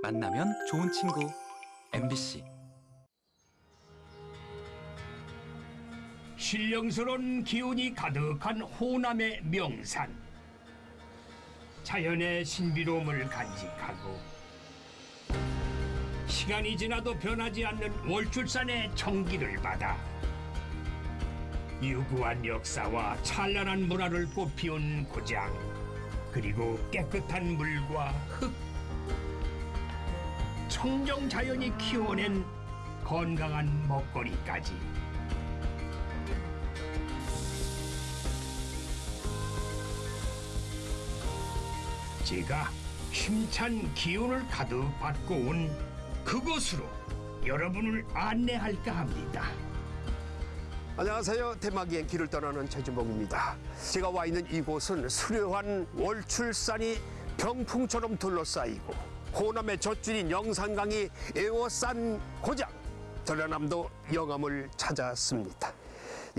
만나면 좋은 친구 MBC 신령스러운 기운이 가득한 호남의 명산. 자연의 신비로움을 간직하고 시간이 지나도 변하지 않는 월출산의 정기를 받아 유구한 역사와 찬란한 문화를 꽃피운 고장 그리고 깨끗한 물과 흙 청정 자연이 키워낸 건강한 먹거리까지 제가 힘찬 기운을 가득 받고 온 그곳으로 여러분을 안내할까 합니다. 안녕하세요. 대마기행 길을 떠나는 최진봉입니다. 제가 와 있는 이곳은 수려한 월출산이 병풍처럼 둘러싸이고 호남의 젖줄인 영산강이 에워싼 고장 전라남도 영암을 찾았습니다.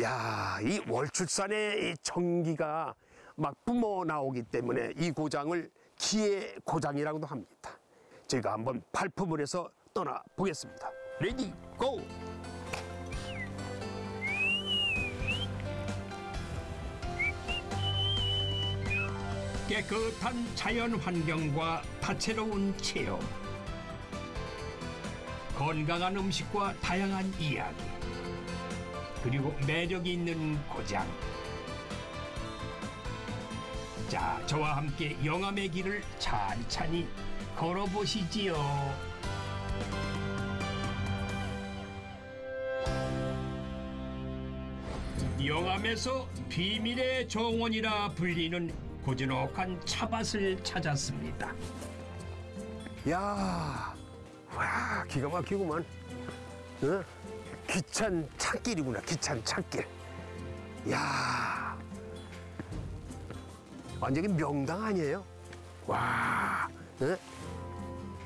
야, 이 월출산의 이 정기가 막 뿜어 나오기 때문에 이 고장을 기의 고장이라고도 합니다. 제가 한번 발품을 해서 떠나 보겠습니다. ready go! 깨끗한 자연 환경과 다채로운 체험. 건강한 음식과 다양한 이야기. 그리고 매력이 있는 고장. 자 저와 함께 영암의 길을 찬찬히 걸어보시지요. 영암에서 비밀의 정원이라 불리는 고즈넉한 차밭을 찾았습니다. 야, 와, 기가 막히구만. 어? 귀찬 찾길이구나, 귀찬 찾길. 야, 완전히 명당 아니에요? 와, 어?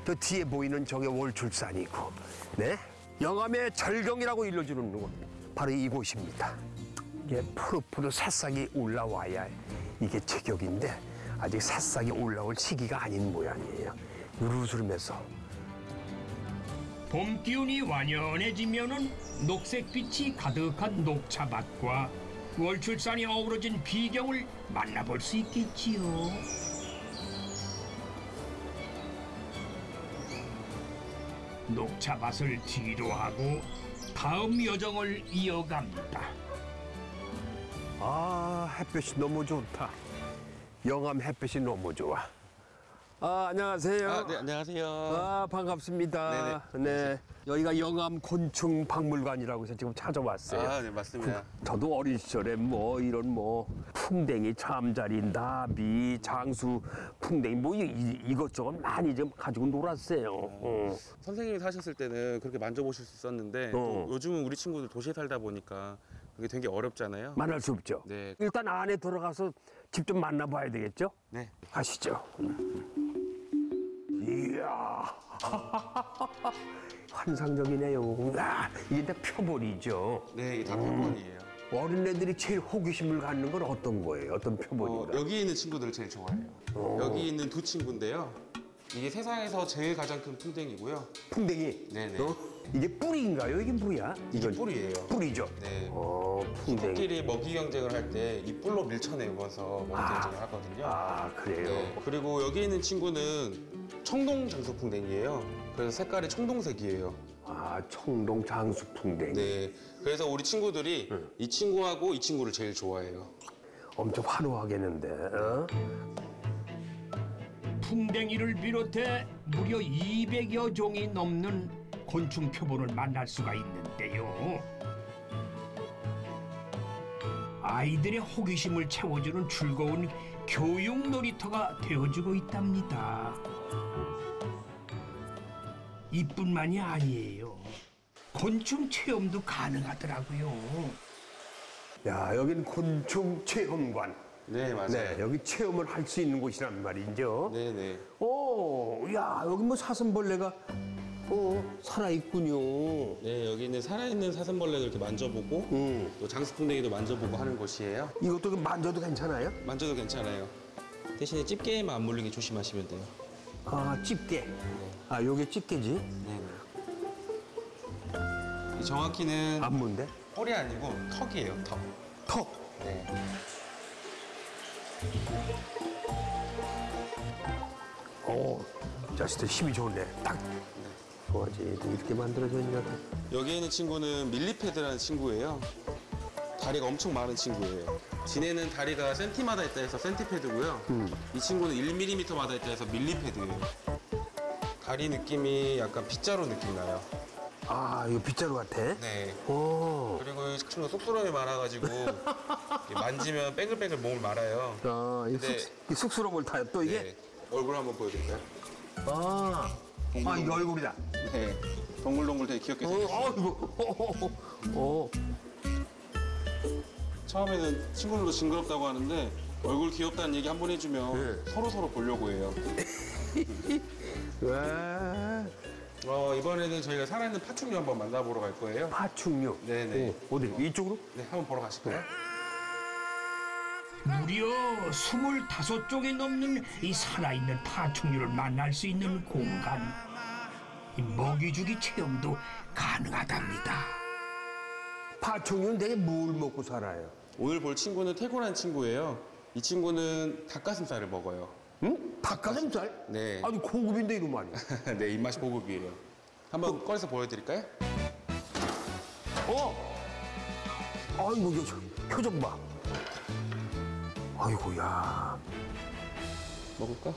저 뒤에 보이는 저게 월출산이고, 네? 영암의 절경이라고 일러주는 곳, 바로 이곳입니다. 이게 푸릇푸릇 새싹이 올라와야 이게 제격인데 아직 새싹이 올라올 시기가 아닌 모양이에요. 으르스름해서 봄 기운이 완연해지면은 녹색빛이 가득한 녹차밭과 월출산이 어우러진 비경을 만나볼 수 있겠지요. 녹차밭을 뒤로 하고 다음 여정을 이어갑니다. 아 햇볕이 너무 좋다. 영암 햇볕이 너무 좋아. 아 안녕하세요. 아, 네, 안녕하세요. 아, 반갑습니다. 네 여기가 영암 곤충 박물관이라고 해서 지금 찾아왔어요. 아, 네, 맞습니다. 저도 어린 시절에 뭐 이런 뭐 풍뎅이, 잠자리, 나비, 장수, 풍뎅이 뭐 이, 이것저것 많이 좀 가지고 놀았어요. 어. 선생님이 사셨을 때는 그렇게 만져보실 수 있었는데 어. 또 요즘은 우리 친구들 도시에 살다 보니까 그게 되게 어렵잖아요. 만날 수 없죠. 네. 일단 안에 들어가서 직접 만나봐야 되겠죠. 네. 가시죠. 이야. 환상적이네요. 야, 이게 다 표본이죠. 네, 이게 다 표본이에요. 어린애들이 제일 호기심을 갖는 건 어떤 거예요? 어떤 어, 표본인가? 여기 있는 친구들을 제일 좋아해요. 여기 있는 두 친구인데요. 이게 세상에서 제일 가장 큰 풍뎅이고요. 풍뎅이. 네네. 어? 이게 뿌리인가요? 이게 뭐야? 이게 뿔이에요. 뿌리죠. 네. 어, 풍뎅이. 끼리 먹이 경쟁을 할 때 이 뿔로 밀쳐내면서 먹이 경쟁을 하거든요. 아, 그래요? 네. 그리고 여기 있는 친구는 청동 장수풍뎅이에요. 그래서 색깔이 청동색이에요. 아, 청동 장수 풍뎅이. 네. 그래서 우리 친구들이 이 친구하고 이 친구를 제일 좋아해요. 엄청 화려하겠는데. 어? 풍뎅이를 비롯해 무려 200여 종이 넘는 곤충 표본을 만날 수가 있는데요. 아이들의 호기심을 채워주는 즐거운 교육 놀이터가 되어주고 있답니다. 이뿐만이 아니에요. 곤충 체험도 가능하더라고요. 야, 여기는 곤충 체험관. 네, 맞아요. 네, 여기 체험을 할 수 있는 곳이란 말이죠. 네, 네. 오, 야, 여기 뭐 사슴벌레가 어, 살아있군요. 네, 여기 있는 살아있는 사슴벌레도 이렇게 만져보고 음. 또 장수풍뎅이도 만져보고 하는 곳이에요. 이것도 만져도 괜찮아요? 만져도 괜찮아요. 대신에 집게에만 안 물리게 조심하시면 돼요. 아, 집게. 아, 요게 집게지? 네. 이 정확히는 안무인데? 뿔이 아니고 턱이에요, 턱. 턱. 네. 오, 자식들 힘이 좋네. 딱. 좋아지. 이렇게 만들어졌냐. 여기에 있는 친구는 밀리패드라는 친구예요. 다리가 엄청 많은 친구예요. 지네는 다리가 센티마다 있다 해서 센티패드고요. 이 친구는 1mm마다 있다 해서 밀리패드예요. 다리 느낌이 약간 빗자루 느낌 나요. 아, 이거 빗자루 같아? 네. 오. 그리고 이 친구가 쑥스러움이 많아가지고 만지면 뱅글뱅글 몸을 말아요. 아, 이, 쑥, 이 쑥스러움을 타요. 또 이게? 네. 얼굴 한번 보여드릴까요? 아, 아, 이게 얼굴이다. 네. 동글동글 되게 귀엽게 어, 생겼어요. 어, 이거. 어, 어, 어. 처음에는 친구들도 징그럽다고 하는데 얼굴 귀엽다는 얘기 한 번 해주면 네. 서로 서로 보려고 해요. 와, 어, 이번에는 저희가 살아있는 파충류 한번 만나보러 갈 거예요. 파충류. 네네. 오, 어디? 이쪽으로? 네, 한번 보러 가실까요? 무려 25종이 넘는 이 살아있는 파충류를 만날 수 있는 공간. 이 먹이주기 체험도 가능하답니다. 파충류는 되게 뭘 먹고 살아요? 오늘 볼 친구는 태고란 친구예요. 이 친구는 닭가슴살을 먹어요. 응? 닭가슴살? 네. 아주 고급인데 이런 말이야. 네, 입맛이 고급이에요. 한번 꺼내서 보여드릴까요? 어? 아이고, 이거 저 표정 봐. 아이고, 야. 먹을까?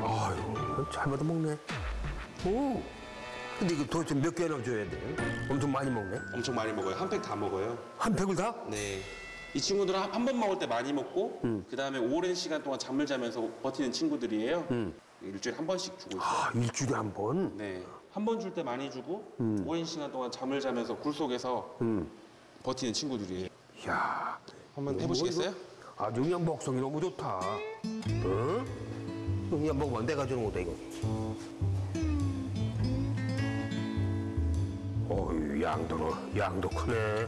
아이고, 잘 받아 먹네. 오. 근데 이거 도대체 몇 개나 줘야 돼요? 엄청 많이 먹네. 엄청 많이 먹어요. 한 팩 다 먹어요. 한 팩을 다? 네. 이 친구들은 한 번 먹을 때 많이 먹고 그 다음에 오랜 시간 동안 잠을 자면서 버티는 친구들이에요. 일주일에 한 번씩 주고 있어요. 아, 일주일에 한 번? 네. 한 번 줄 때 많이 주고 오랜 시간 동안 잠을 자면서 굴 속에서 음. 버티는 친구들이에요. 이야. 한번 해보시겠어요? 그냥 먹성이 너무 좋다. 어? 그냥 먹으면 내가 주는 거다, 이거. 어휴, 양도, 양도 크네.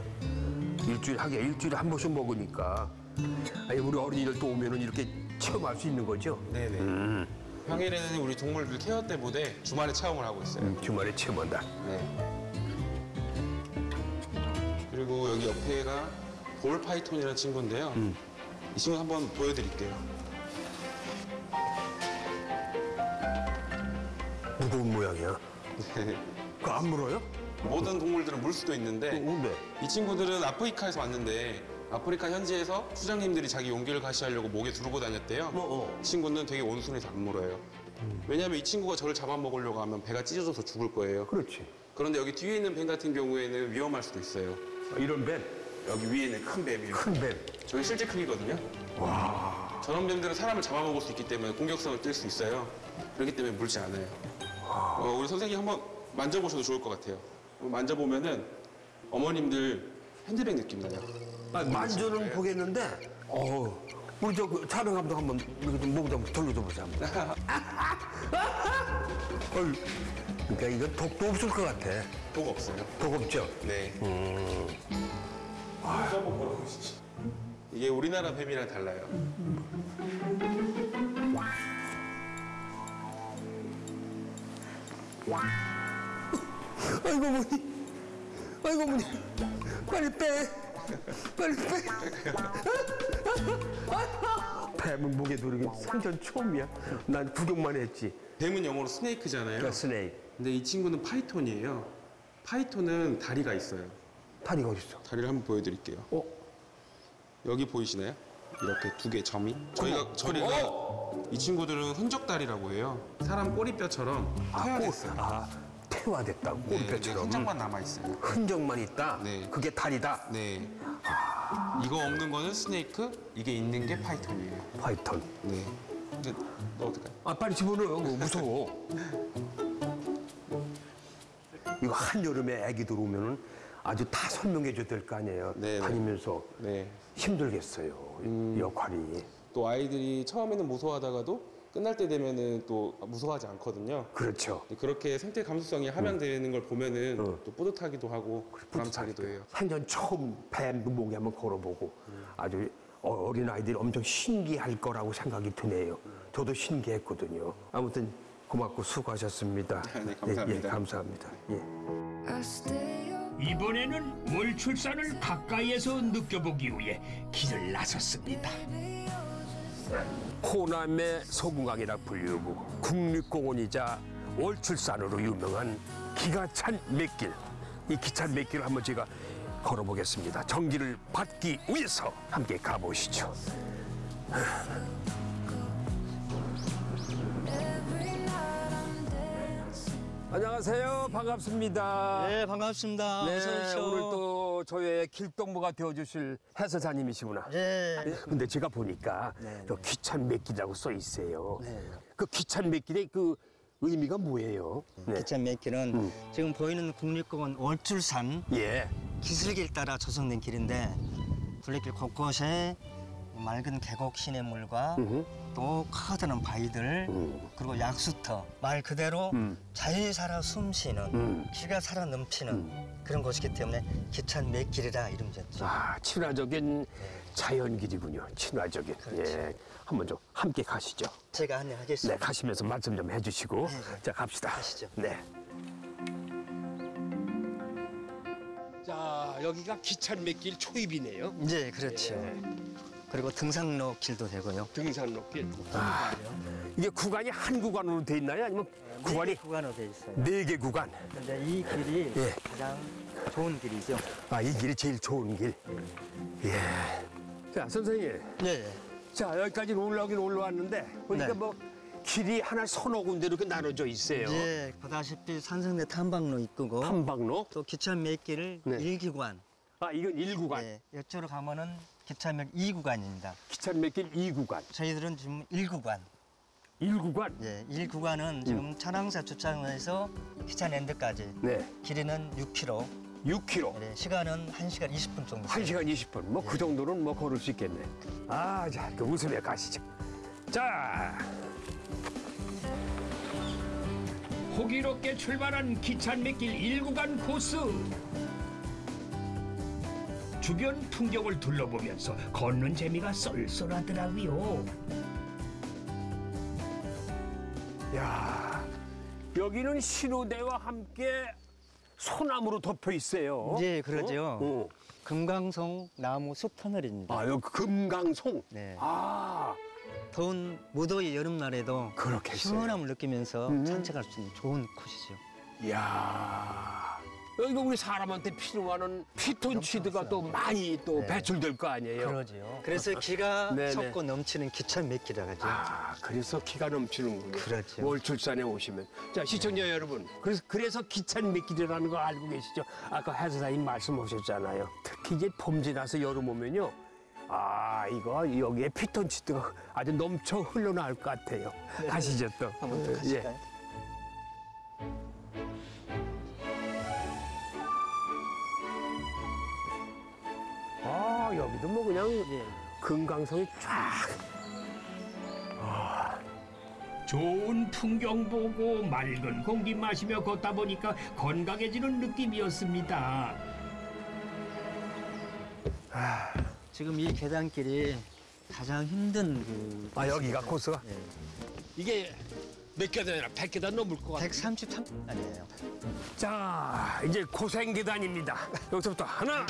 일주일, 하게 일주일에 한 번씩 먹으니까. 아니, 우리 어린이들 또 오면은 이렇게 체험할 수 있는 거죠? 네네. 평일에는 우리 동물들 care 때문에 주말에 체험을 하고 있어요. 음, 주말에 체험한다. 네. 그리고 여기 옆에가 ball python이라는 친구인데요. 이 친구 한번 보여드릴게요. 무거운 모양이야. 네. 그거 안 물어요? 모든 동물들은 물 수도 있는데 근데. 이 친구들은 아프리카에서 왔는데 아프리카 현지에서 추장님들이 자기 용기를 과시하려고 목에 두르고 다녔대요. 어, 어. 이 친구는 되게 온순해서 안 물어요. 왜냐하면 이 친구가 저를 잡아먹으려고 하면 배가 찢어져서 죽을 거예요. 그렇지. 그런데 여기 뒤에 있는 뱀 같은 경우에는 위험할 수도 있어요. 아, 이런 뱀, 여기 위에 있는 큰 뱀이요. 큰 뱀. 저게 실제 크기거든요. 저런 뱀들은 사람을 잡아먹을 수 있기 때문에 공격성을 띨 수 있어요. 그렇기 때문에 물지 않아요. 어, 우리 선생님 한번 만져보셔도 좋을 것 같아요. 만져보면은 어머님들 핸드백 느낌 나요. 아, 만져는 보겠는데, 어 우리 저그 촬영 감독 한번 이렇게 좀 목을 좀 돌려줘 보자. 한번. 어이, 그러니까 이건 독도 없을 것 같아. 독 없어요. 독 없죠? 네. 한번 걸어보시죠. 이게 우리나라 뱀이랑 달라요. 아이고 어머니, 아이고 어머니, 빨리 빼, 빨리 빼. 뱀은 목에 두르기 생전 처음이야. 난 구경만 했지. 뱀은 영어로 snake잖아요. 그 snake. 근데 이 친구는 python이에요. python은 다리가 있어요. 다리가 어딨어? 다리를 한번 보여드릴게요. 어? 여기 보이시나요? 이렇게 두 개 점이. 저희가 저희가 이 친구들은 흔적다리라고 해요. 사람 꼬리뼈처럼 퇴화됐어요. 아, 퇴화됐다고 네, 이제 꼬리뼈처럼. 흔적만 남아 있어요. 흔적만 있다. 네. 그게 다리다. 네. 이거 없는 거는 snake, 이게 있는 게 python이에요. python. 네. 이제 넣어도 될까요? 아 빨리 집어넣어. 그거 무서워. 이거 한여름에 애기들 오면은 아주 다 설명해 줘야 될 거 아니에요. 네, 네. 다니면서 네. 힘들겠어요. 이 역할이. 또 아이들이 처음에는 무서워하다가도 끝날 때 되면은 또 무서워하지 않거든요. 그렇죠. 그렇게 생태 감수성이 함양되는 걸 보면은 또 뿌듯하기도 하고 보람차기도 해요. 생전 처음 뱀 목에 한번 걸어보고 아주 어, 린 아이들이 엄청 신기할 거라고 생각이 드네요. 저도 신기했거든요. 아무튼 고맙고 수고하셨습니다. 네, 감사합니다. 예, 예, 감사합니다. 예. 이번에는 월 출산을 가까이에서 느껴보기 위해 길을 나섰습니다. 호남의 소궁강이라 불리고 국립공원이자 월출산으로 유명한 기가 찬 맥길. 이 기찬 맥길을 한번 제가 걸어보겠습니다. 정기를 받기 위해서 함께 가보시죠. dancing. 안녕하세요. 반갑습니다. 네, 반갑습니다. 네. 오늘 또 저의 길동무가 되어주실 해설사님이시구나. 네. 네, 근데 제가 보니까 네, 저 귀찬 맥길이라고 써 있어요. 네. 그 귀찬 맥길의 그 의미가 뭐예요? 네. 기찬 맥길은 지금 보이는 국립공원 월출산 예. 기슭길 따라 조성된 길인데 둘레길 곳곳에 맑은 계곡 시냇물과. 또 커다란 바위들 음. 그리고 약수터 말 그대로 음. 자연이 살아 숨쉬는 음. 기가 살아 넘치는 그런 곳이기 때문에 기찬 맥길이라 이름 지었죠. 아, 친화적인 자연길이군요. 친화적인. 그렇지. 예. 한번 좀 함께 가시죠. 제가 네, 안내하겠습니다. 가시면서 말씀 좀 해주시고. 네, 네. 자, 갑시다. 가시죠. 네. 자, 여기가 기찬 맥길 초입이네요. 네, 그렇죠. 그리고 등산로 길도 되고요. 등산로 길. 아, 이게 구간이 한 구간으로 돼 있나요? 아니면 구간이 네 구간으로 돼 있어요. 네 개 구간? 근데 이 길이 예. 가장 좋은 길이죠. 아, 이 길이 제일 좋은 길. 예. 자, 선생님. 네. 자, 여기까지 올라오긴 올라왔는데, 보니까 네. 뭐, 길이 하나 서너 군데 이렇게 나눠져 있어요. 이제 보다시피 산성대 탐방로 입구고 탐방로? 또 기차 몇 길을 네. 일기관 아, 이건 일구간 네, 이쪽으로 가면은 기차 몇 2구간입니다. 기찬 맥길 이구간 저희들은 지금 1구간. 일구간 예, 1구간은 지금 천왕사 주차장에서 기차랜드까지 네. 길이는 6km. 6km. 네, 시간은 1시간 20분 정도. 1시간 20분. 뭐 그 정도는 뭐 걸을 수 있겠네. 아, 자, 그 웃음에 가시죠. 자, 호기롭게 출발한 기찬 맥길 1구간 코스. 주변 풍경을 둘러보면서 걷는 재미가 쏠쏠하더라고요. 야, 여기는 신호대와 함께 소나무로 덮여 있어요. 네, 그러죠. 어? 금강송 나무 숲 터널입니다. 아, 여기 금강송. 네. 아, 더운 무더위 여름날에도 그렇겠어요. 시원함을 느끼면서 음. 산책할 수 있는 좋은 곳이죠. 이야. 여기가 우리 사람한테 필요하는 피톤치드가 또 많이 또 네. 배출될 거 아니에요? 그러지요. 그래서 기가 네네. 섞고 넘치는 기찬 맥기라 하죠. 아, 그래서 기가 넘치는군요. 그렇죠. 월 출산에 오시면. 자, 시청자 여러분. 그래서, 그래서 기찬 미끼리라는 거 알고 계시죠? 아까 해설사님 말씀하셨잖아요. 특히 이제 봄 지나서 여름 오면요. 아, 이거 여기에 피톤치드가 아주 넘쳐 흘러나올 것 같아요. 가시죠, 또. 네. 한번 더 예. 가실까요? 아, 여기도 뭐 그냥 예. 금강성이 쫙. 좋은 풍경 보고 맑은 공기 마시며 걷다 보니까 건강해지는 느낌이었습니다. 지금 이 계단길이 가장 힘든 그 아, 여기가 코스가? 예. 이게 몇 계단이나 100계단 넘을 것 같아요. 133 아니에요. 자, 이제 고생 계단입니다. 여기서부터 하나,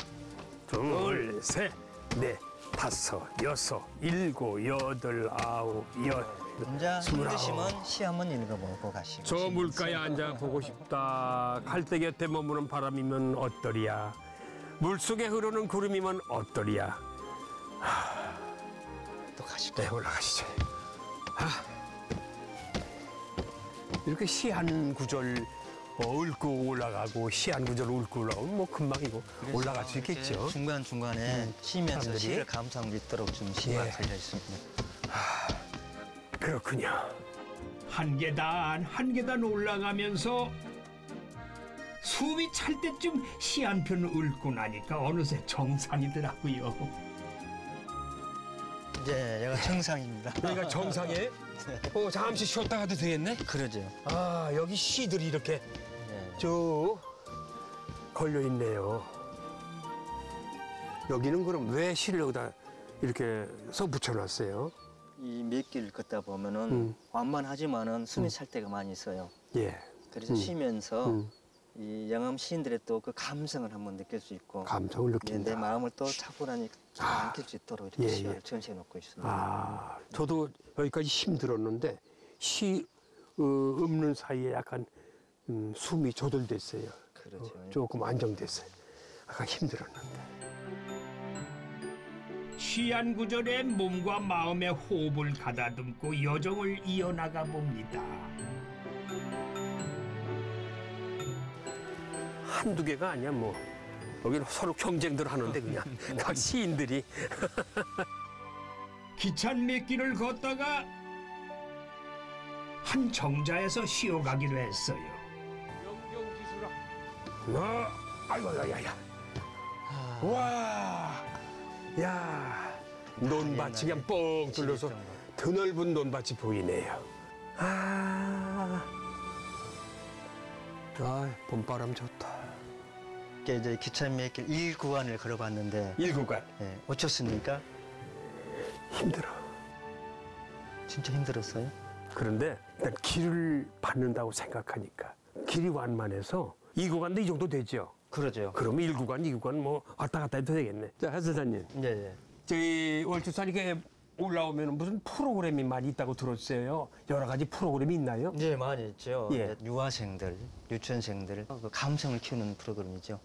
둘, 셋, 넷, 다섯, 여섯, 일곱, 여덟, 아홉, 열. 혼자. 힘드시면 시 한번 읽어보고 가시고. 저 물가에 앉아 보고 싶다. 갈대 곁에 머무는 바람이면 어떠리야. 물속에 흐르는 구름이면 어떠리야. 또 가시고. 네, 올라가시죠. 아. 이렇게 시 한 구절 어, 읊고 올라가고 시한 구절 읊고 올라가면 뭐 금방이고 올라갈 수 있겠죠. 중간 중간에 쉬면서 사람들이? 시를 감상할 수 있도록 좀 시가 예. 걸려 있습니다. 그렇군요. 한 계단 한 계단 올라가면서 숨이 찰 때쯤 시 한 편 읊고 나니까 어느새 정상이더라고요. 이제 얘가 정상입니다. 여기가 정상에 어, 잠시 쉬었다 가도 되겠네? 그러죠. 아, 여기 시들이 이렇게 예. 쭉 걸려 있네요. 여기는 그럼 왜 시를 여기다 이렇게 써 붙여놨어요. 이 몇 길 걷다 보면은 음. 완만하지만은 숨이 찰 때가 많이 있어요. 예, 그래서 음. 쉬면서 음. 이 영암 시인들의 또 그 감성을 한번 느낄 수 있고 감성을 예, 느낀다. 내 마음을 또 차분하게 잘 아. 안길 수 있도록 이렇게 예, 시를 예. 전시해 놓고 있습니다. 아, 저도 여기까지 힘들었는데 시 어, 없는 사이에 약간 음, 숨이 조절됐어요. 그렇죠. 어, 조금 안정됐어요. 약간 힘들었는데. 시한 구절에 몸과 마음의 호흡을 가다듬고 여정을 이어나가 봅니다. 한두 개가 아니야 뭐. 여기는 서로 경쟁들 하는데 그냥 각 시인들이 기찬 몇 길을 걷다가 한 정자에서 쉬어가기로 했어요. 어, 아이고 야 야 야. 와. 야. 논밭이 그냥 뻥 둘러서 드넓은 논밭이 보이네요. 아. 아, 봄바람 좋다. 이게 이제 몇길 1구간을 걸어봤는데 일구간 예, 어쩌습니까? 힘들어. 진짜 힘들었어요. 그런데 일단 길을 받는다고 생각하니까 길이 완만해서 이 구간도 이 정도 되죠. 그러죠. 그러면 일구간이구간 뭐 왔다 갔다 해도 되겠네. 자, 하사장님. 예, 예. 저희 월주산이게 올라오면 무슨 프로그램이 많이 있다고 들었어요. 여러 가지 프로그램이 있나요? 예, 많이 있죠. 예. 유아생들, 유치원생들 그 감성을 키우는 프로그램이죠.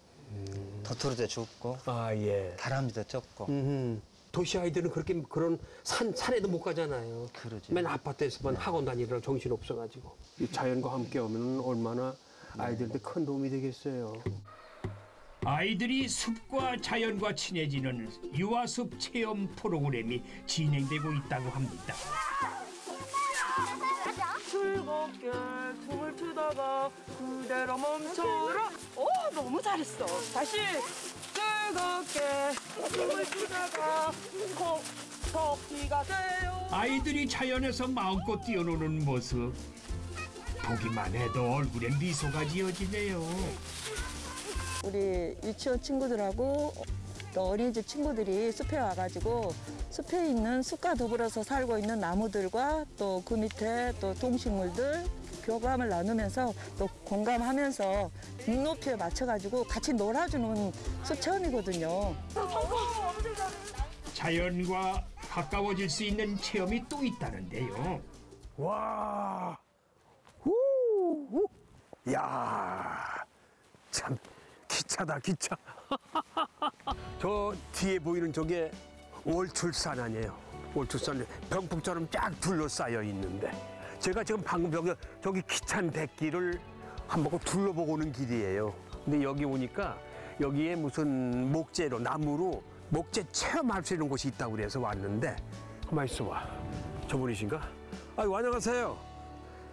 도토리도 줍고 아, 예. 다람쥐도 음, 도시 아이들은 그렇게 그런 산, 산에도 못 가잖아요. 그러죠. 맨 아파트에서만 학원 다니느라 정신 없어가지고. 이 자연과 함께 오면 얼마나 아이들한테 큰 도움이 되겠어요. 아이들이 숲과 자연과 친해지는 유아숲 체험 프로그램이 진행되고 있다고 합니다. 즐겁게 춤을 추다가 그대로 멈춰라. 오, 너무 잘했어. 다시 즐겁게 춤을 추다가 코 토끼가 돼요. 아이들이 자연에서 마음껏 뛰어노는 모습 보기만 해도 얼굴에 미소가 지어지네요. 우리 유치원 친구들하고 또 어린이집 친구들이 숲에 와가지고 숲에 있는 숲과 더불어서 살고 있는 나무들과 또 그 밑에 또 동식물들 교감을 나누면서 또 공감하면서 눈높이에 맞춰가지고 같이 놀아주는 숲 체험이거든요. 자연과 가까워질 수 있는 체험이 또 있다는데요. 와, 우, 우. 야, 참 기차다 기차. 저 뒤에 보이는 저게 월출산 아니에요. 월출산 병풍처럼 쫙 둘러싸여 있는데 제가 지금 방금 저기 기찬 백길을 한번 둘러보고 오는 길이에요. 근데 여기 오니까 여기에 무슨 목재로 나무로 목재 체험할 수 있는 곳이 있다고 그래서 왔는데 가만 있어봐. 저분이신가? 아유 안녕하세요.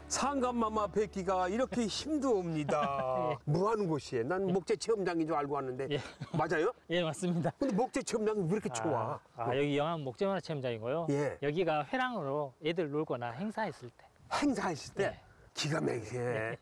상감마마 뵙기가 이렇게 힘도 옵니다. 뭐 하는 곳이에요? 난 목재 체험장인 줄 알고 왔는데 예. 맞아요? 예 맞습니다. 근데 목재 체험장이 왜 이렇게 좋아? 아, 아, 여기 영암 목재 문화 체험장이고요. 예. 여기가 회랑으로 애들 놀거나 행사했을 때. 행사했을 때 네. 기가 막히게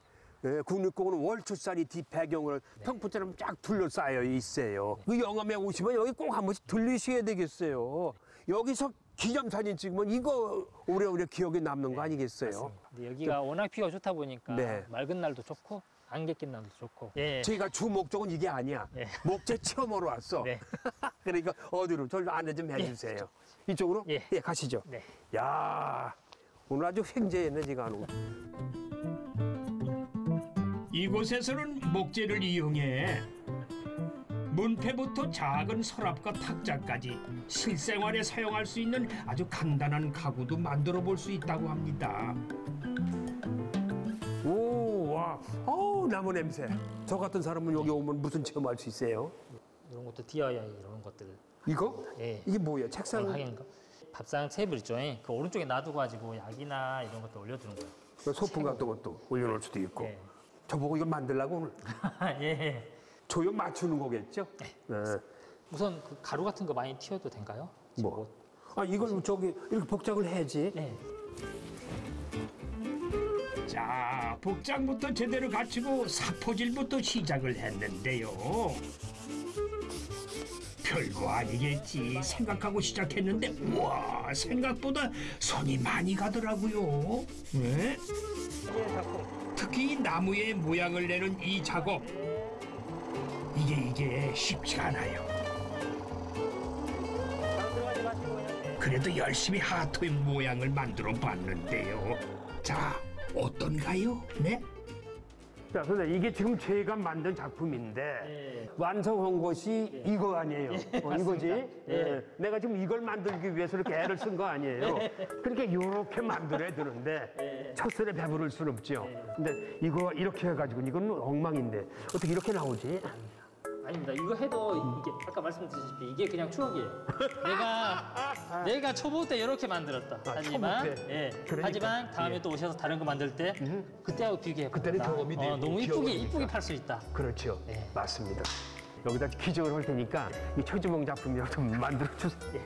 예, 국립공원은 월출산이 뒷배경으로 네. 평풍처럼 쫙 둘러싸여 있어요. 그 영암에 오시면 여기 꼭 한 번씩 들리셔야 되겠어요. 여기서 기념사진 찍으면 이거 오래오래 기억에 남는 거 아니겠어요? 맞습니다. 근데 여기가 워낙 비가 좋다 보니까 네. 맑은 날도 좋고 안개 낀 날도 좋고. 예. 저희가 주 목적은 이게 아니야. 예. 목재 체험으로 왔어. 네. 그러니까 어디로 저를 안내 좀 해주세요. 이쪽 으로? 예. 가시죠. 네. 야 오늘 아주 횡재했네 지가 는 이곳에서는 목재를 이용해 문패부터 작은 서랍과 탁자까지 실생활에 사용할 수 있는 아주 간단한 가구도 만들어 볼 수 있다고 합니다. 오, 와, 어우 나무 냄새. 저 같은 사람은 여기 오면 무슨 체험할 수 있어요? 이런 것도 DIY 이런 것들. 이거? 예. 이게 뭐예요? 책상? 하긴가? 밥상 테이블 있죠. 예. 그 오른쪽에 놔두고 가지고 약이나 이런 것도 올려두는 거예요. 소품 같은 것도 올려놓을 수도 있고. 예. 저보고 이거 만들라고 오늘 예. 조형 맞추는 거겠죠? 네. 우선 그 가루 같은 거 많이 튀어도 될까요? 뭐? 아 이걸 저기 이렇게 복장을 해야지. 네. 자, 복장부터 제대로 갖추고 사포질부터 시작을 했는데요. 별거 아니겠지 생각하고 시작했는데 우와 생각보다 손이 많이 가더라고요. 네? 특히 이 나무의 모양을 내는 이 작업 이게 이게 쉽지가 않아요. 그래도 열심히 하트 모양을 만들어 봤는데요. 자 어떤가요? 네? 자, 선생님, 이게 지금 제가 만든 작품인데 예. 완성한 것이 이거 아니에요. 어, 이거지? 예. 예. 내가 지금 이걸 만들기 위해서 이렇게 애를 쓴 거 아니에요. 그러니까 이렇게 만들어야 되는데 예. 첫술에 배부를 순 없죠. 근데 이거 이렇게 해가지고 이건 엉망인데 어떻게 이렇게 나오지? 아닙니다. 이거 해도 이게 아까 말씀드렸다시피 이게 그냥 추억이에요. 내가 내가 초보 때 이렇게 만들었다. 아, 하지만 초보 때. 예. 그러니까. 하지만 다음에 예. 또 오셔서 다른 거 만들 때 그때하고 비교해 그때는 경험이 되고 어, 너무 이쁘게 이쁘게. 팔 수 있다. 그렇죠. 예. 맞습니다. 여기다 기적을 할 테니까 이 최주봉 작품이라도 좀 만들어 주세요.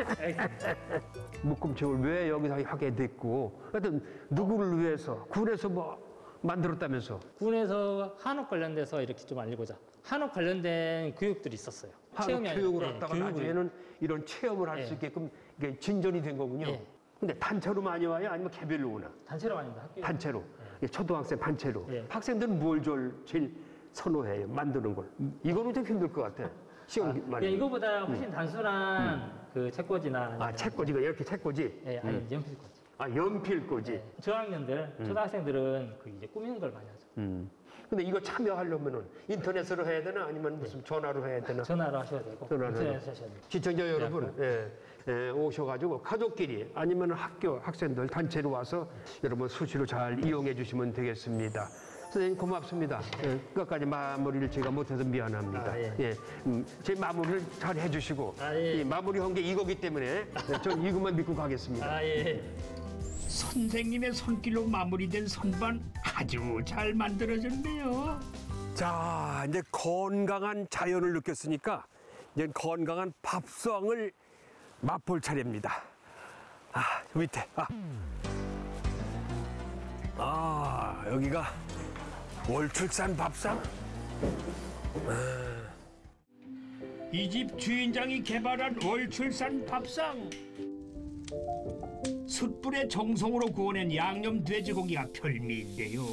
묶음책을 왜 여기서 하게 됐고, 하여튼 누구를 위해서 군에서 뭐 만들었다면서 군에서 한옥 관련돼서 이렇게 좀 알리고자 한옥 관련된 교육들이 있었어요. 체험이 아니라, 교육을 예, 하다가 교육을. 나중에는 이런 체험을 할 수 예. 있게끔 이게 진전이 된 거군요. 예. 근데 단체로 많이 와요? 아니면 개별로 오나? 단체로 아닙니다. 학교 단체로. 예, 초등학생 단체로. 예. 학생들은 뭘 제일, 제일 선호해요? 만드는 걸. 이거는 좀 힘들 것 같아. 시간 많이. 예, 이거보다 훨씬 단순한 그 책꽂이나 음. 아, 책꽂이가 이렇게 책꽂이? 예, 아니 연필꽂이. 아, 연필꽂이. 저학년들, 초등학생들은 그 이제 꾸미는 걸 많이 하죠. 음. 근데 이거 참여하려면은 인터넷으로 해야 되나 아니면 무슨 전화로 해야 되나? 전화로 하셔야 되고 전화로 인터넷 하셔야 되고. 시청자 여러분, 예, 예, 오셔가지고 가족끼리 아니면 학교 학생들 단체로 와서 여러분 수시로 잘 이용해 주시면 되겠습니다. 선생님 고맙습니다. 예, 끝까지 마무리를 제가 못해서 미안합니다. 아, 예. 예, 음, 제 마무리를 잘 해주시고 아, 예. 이 마무리한 게 이거기 때문에 네, 전 이것만 믿고 가겠습니다. 아 예. 선생님의 손길로 마무리된 선반 아주 잘 만들어졌네요. 자, 이제 건강한 자연을 느꼈으니까 이제 건강한 밥상을 맛볼 차례입니다. 아, 저 밑에. 아. 아, 여기가 월출산 밥상? 이집 주인장이 개발한 월출산 밥상. 숯불에 정성으로 구워낸 양념 돼지고기가 별미인데요.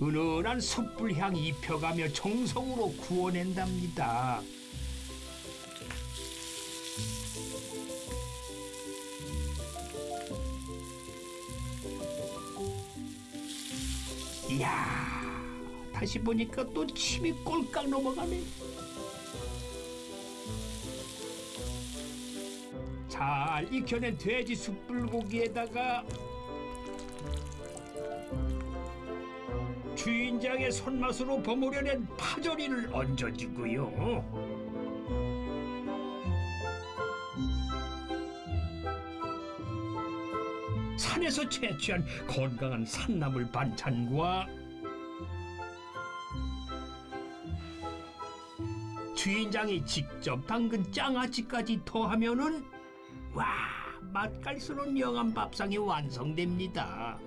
은은한 숯불 향 입혀가며 정성으로 구워낸답니다. 이야, 다시 보니까 또 침이 꼴깍 넘어가네. 잘 익혀낸 돼지 숯불고기에다가 주인장의 손맛으로 버무려낸 파절이를 얹어주고요. 산에서 채취한 건강한 산나물 반찬과 주인장이 직접 담근 장아찌까지 더하면은 와 맛깔스러운 영암 밥상이 완성됩니다.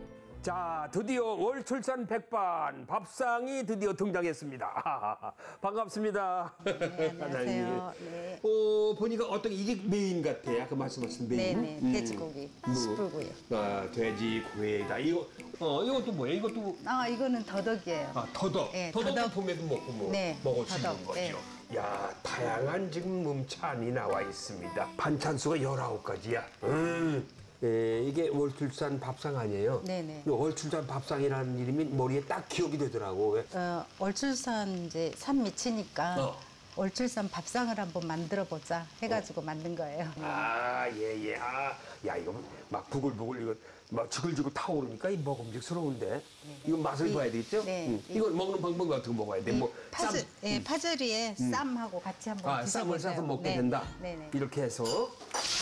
자, 드디어 월출산 백반 밥상이 드디어 등장했습니다. 반갑습니다. 네, 안녕하세요. 네. 어, 보니까 어떤 이게 메인 같아요. 아까 말씀하신 메인. 네네 돼지고기 뭐, 숯불구이요. 아, 돼지고기다. 이거 어, 이것도 뭐예요? 이것도 아 이거는 더덕이에요. 아, 더덕. 네, 더덕은 더덕. 봄에도 먹고 뭐 네, 먹을 수 있는 거죠. 네. 야, 다양한 지금 반찬이 나와 있습니다. 반찬 수가 19가지야. 음. 예, 이게 월출산 밥상 아니에요? 네네. 이 월출산 밥상이라는 이름이 머리에 딱 기억이 되더라고. 왜? 어, 월출산 이제 산 밑이니까 어. 월출산 밥상을 한번 만들어 보자 해가지고 만든 거예요. 아, 예, 예. 아, 야, 이거 막 부글부글, 이거 막 지글지글 타오르니까 이 먹음직스러운데. 이거 맛을 이- 봐야 되겠죠? 네. 음. 이건 먹는 방법이 어떻게 먹어야 돼? 뭐, 쌈. 파절, 예, 파절이에 쌈하고 같이 한번 아, 쌈을. 싸서 먹게 네. 된다. 네네. 이렇게 해서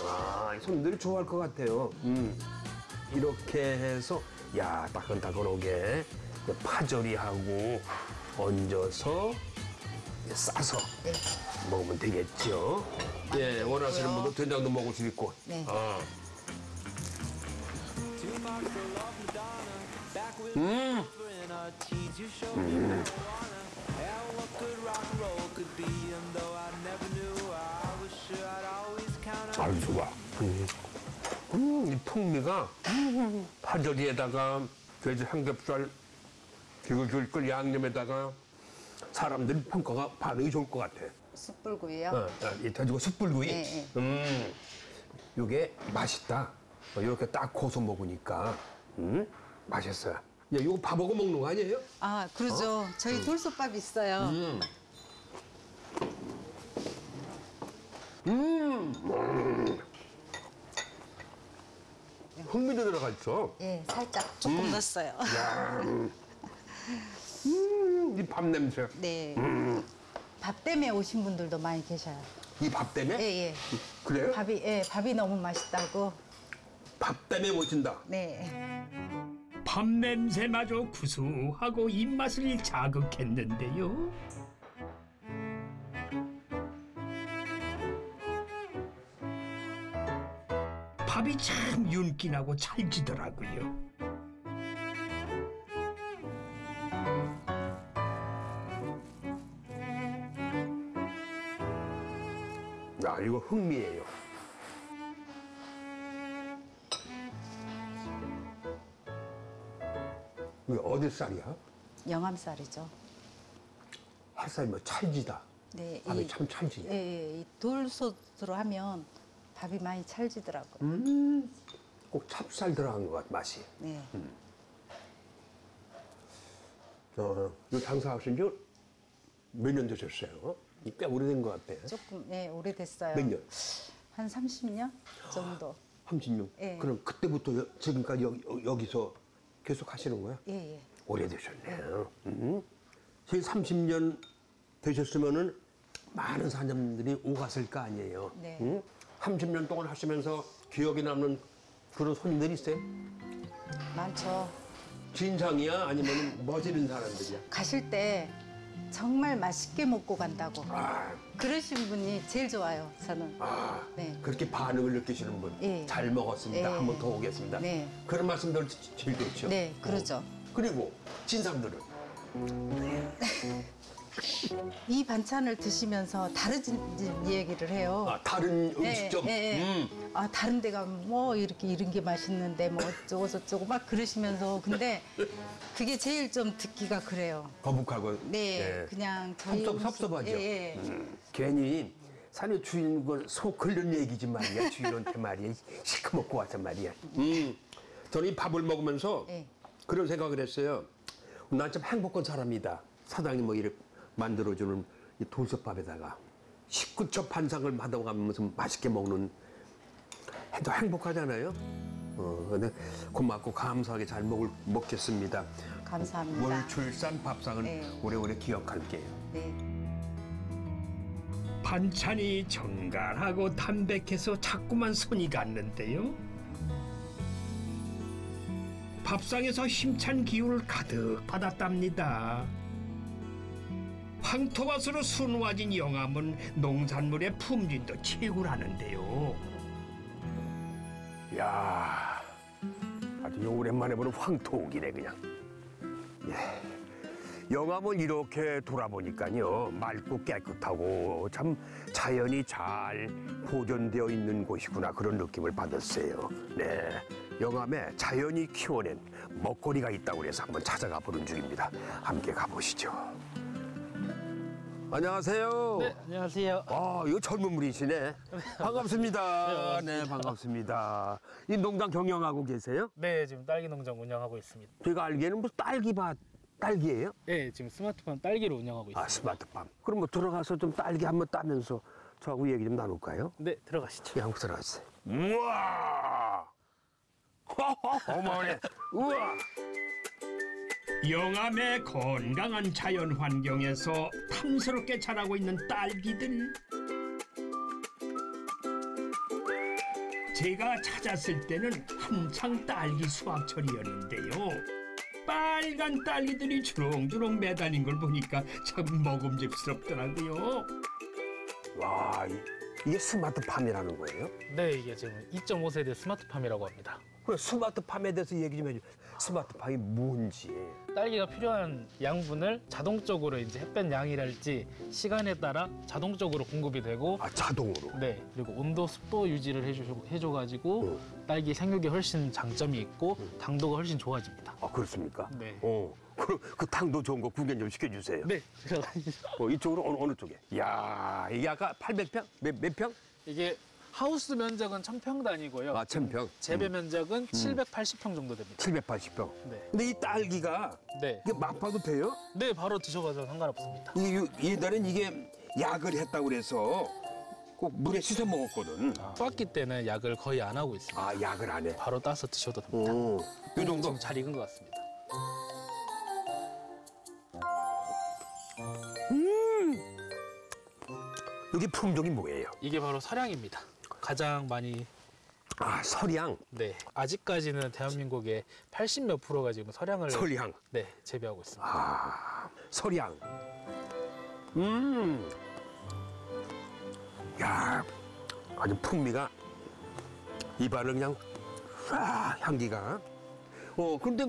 아, 손님들이 좋아할 것 같아요. 음. 이렇게 해서 야 따끈따끈하게 파절이하고 얹어서 싸서 네. 먹으면 되겠죠. 예, 원하시는 분도 된장도 먹을 수 있고. 네. 아. 음, 아주 좋아. 음, 음, 이 풍미가 파절이에다가 돼지 삼겹살 그리고 줄걸 양념에다가 사람들 평가가 반응이 좋을 것 같아. 숯불구이요. 어, 어, 이 돼지고 숯불구이. 네, 네. 음, 이게 맛있다. 어, 이렇게 딱 고소 먹으니까 음, 맛있어요. 야, 이거 밥하고 먹는 거 아니에요? 아, 그러죠. 저희 돌솥밥 있어요. 음. 음. 음. 흥미도 들어가 있어. 예, 살짝 조금 넣었어요. 야, 음. 음, 이밥 냄새. 네. 음. 밥 때문에 오신 분들도 많이 계셔요. 이 밥 때문에? 예, 예. 그래요? 밥이, 예, 밥이 너무 맛있다고. 밥 때문에 모신다. 네. 밥 냄새마저 구수하고 입맛을 자극했는데요. 밥이 참 윤기나고 찰지더라고요. 야, 이거 흥미예요. 어디 쌀이야? 영암 쌀이죠. 햇살이 뭐 찰지다. 네. 밥이 이- 참 찰지네. 예, 예. 이 돌솥으로 하면 밥이 많이 찰지더라고요. 음, 꼭 찹쌀 들어간 것 같아, 맛이. 네. 어, 이거 장사하신 지몇년 되셨어요? 꽤 오래된 것 같아. 조금, 예, 오래됐어요. 몇 년? 한 30년 정도. 36? 예. 그럼 그때부터 여- 지금까지 여기, 여기서 계속 하시는 거야? 예, 예. 오래되셨네요. 음. 지금 30년 되셨으면은 많은 사람들이 오갔을 거 아니에요. 네. 응? 30년 동안 하시면서 기억에 남는 그런 손님들이 있어요? 많죠. 진상이야? 아니면 멋지는 사람들이야? 가실 때 정말 맛있게 먹고 간다고. 아, 그러신 분이 제일 좋아요, 저는. 아, 네. 그렇게 반응을 느끼시는 분. 예. 잘 먹었습니다. 예. 한 번 더 오겠습니다. 네. 그런 말씀들 제일 좋죠. 네, 그러죠. 그리고 진상들은 이 반찬을 드시면서 다른 얘기를 해요. 아, 다른 음식점. 예, 예. 음. 아 다른 데 가면 뭐 이렇게 이런 게 맛있는데 뭐 어쩌고 저쩌고 막 그러시면서 근데 그게 제일 좀 듣기가 그래요. 거북하고. 네, 예. 그냥 저희 섭섭, 음식- 섭섭하죠. 예, 예. 음, 괜히 산에 주인공 속 끓는 얘기지 말이야. 주인한테 말이야. 시커멓고 와서 말이야. 음, 저는 이 밥을 먹으면서 예. 그런 생각을 했어요. 난 참 행복한 사람이다. 사장님 뭐 이렇게 만들어주는 이 돌솥밥에다가 식구첩 반상을 받아가면서 맛있게 먹는 해도 행복하잖아요. 어, 근데 고맙고 감사하게 잘 먹을, 먹겠습니다. 감사합니다. 월출산 밥상은 네. 오래오래 기억할게요. 네. 반찬이 정갈하고 담백해서 자꾸만 손이 갔는데요. 밥상에서 힘찬 기운을 가득 받았답니다. 황토밭으로 수놓아진 영암은 농산물의 품질도 최고라는데요. 야 아주 오랜만에 보는 황토옥이네 그냥. 예. 영암을 이렇게 돌아보니까요 맑고 깨끗하고 참 자연이 잘 보존되어 있는 곳이구나 그런 느낌을 받았어요. 네, 영암에 자연이 키워낸 먹거리가 있다고 해서 한번 찾아가 보는 중입니다. 함께 가보시죠. 안녕하세요. 네, 안녕하세요. 아, 이거 젊은 분이시네. 반갑습니다. 네, 반갑습니다. 이 농장 경영하고 계세요? 네, 지금 딸기 농장 운영하고 있습니다. 제가 알기에는 무슨 딸기밭, 딸기예요? 네, 지금 스마트팜 딸기를 운영하고 있습니다. 아, 스마트팜. 그럼 뭐 들어가서 좀 딸기 한번 따면서 저하고 얘기 좀 나눌까요? 네, 들어가시죠. 예, 한번 들어가세요. 우와! 어머네. 우와! 영암의 건강한 자연 환경에서 탐스럽게 자라고 있는 딸기들. 제가 찾았을 때는 한창 딸기 수확철이었는데요. 빨간 딸기들이 주렁주렁 매달린 걸 보니까 참 먹음직스럽더라고요. 와, 이- 이게 스마트팜이라는 거예요? 네, 이게 지금 2.5세대 스마트팜이라고 합니다. 그럼 스마트팜에 대해서 얘기 좀 해줘. 스마트팜이 뭔지. 딸기가 필요한 양분을 자동적으로 이제 햇볕 양이랄지 시간에 따라 자동적으로 공급이 되고 아 자동으로. 네 그리고 온도 습도 유지를 해줘 해줘가지고 딸기 생육에 훨씬 장점이 있고 당도가 훨씬 좋아집니다. 아 그렇습니까? 네. 어. 그럼 그 당도 좋은 거 구경 좀 시켜주세요. 네. 어, 이쪽으로 어느, 어느 쪽에? 야 이게 아까 800평? 몇, 몇 평? 이게 하우스 면적은 1000평 단위고요. 아, 1000평. 재배 면적은 780평 정도 됩니다. 780평. 네. 근데 이 딸기가 네. 이게 막 봐도 돼요? 네, 바로 드셔봐도 상관없습니다. 이게 요- 옛날엔 이게 약을 했다고 그래서 꼭 물에 씻어 먹었거든. 빻기 때는 약을 거의 안 하고 있습니다. 아 약을 안 해. 바로 따서 드셔도 됩니다. 오. 이 정도? 지금 잘 익은 것 같습니다. 여기 품종이 뭐예요? 이게 바로 서량입니다. 가장 많이 아 설향. 네 아직까지는 대한민국의 80 몇 프로가 지금 서량을 설향. 네 재배하고 있습니다. 아 설향. 음. 야 아주 풍미가 입안을 그냥 아 향기가. 어 근데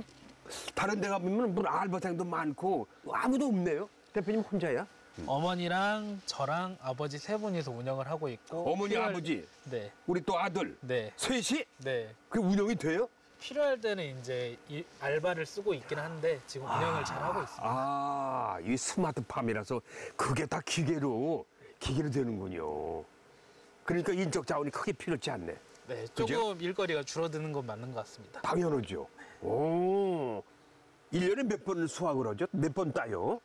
다른 데 가보면 뭐 알바생도 많고 아무도 없네요. 대표님 혼자야? 어머니랑 저랑 아버지 세 분이서 운영을 하고 있고 어머니 필요할- 아버지 네 우리 또 아들 네, 셋이 네. 그 운영이 돼요? 필요할 때는 이제 이 알바를 쓰고 있긴 한데 지금 운영을 잘 하고 있습니다. 아, 이 스마트팜이라서 그게 다 기계로 기계로 되는군요. 그러니까 인적 자원이 크게 필요치 않네. 네, 그죠? 조금 일거리가 줄어드는 건 맞는 것 같습니다. 당연하죠. 오. 일년에 몇번 수확을 하죠? 몇 번 따요?